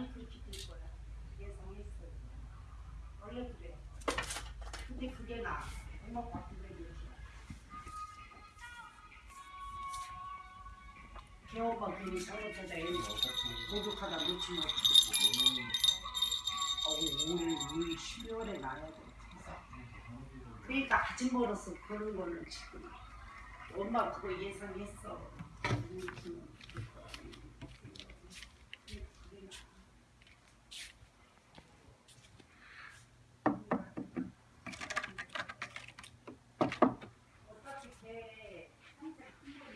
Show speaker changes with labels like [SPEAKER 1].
[SPEAKER 1] 남이 그렇게 될 거야. 그게 성했어. 원래 그래. 근데 그게 나. 엄마 바꾸게 되지. 개오빠 괜히 잘못하다 애 공격하다 놓친 거. 어우 올, 올 12월에 나야 돼. 그러니까 아직 멀었어. 그런 걸로 지금. 엄마 그거 예상했어. 우리 เออท่านจะคิดว่า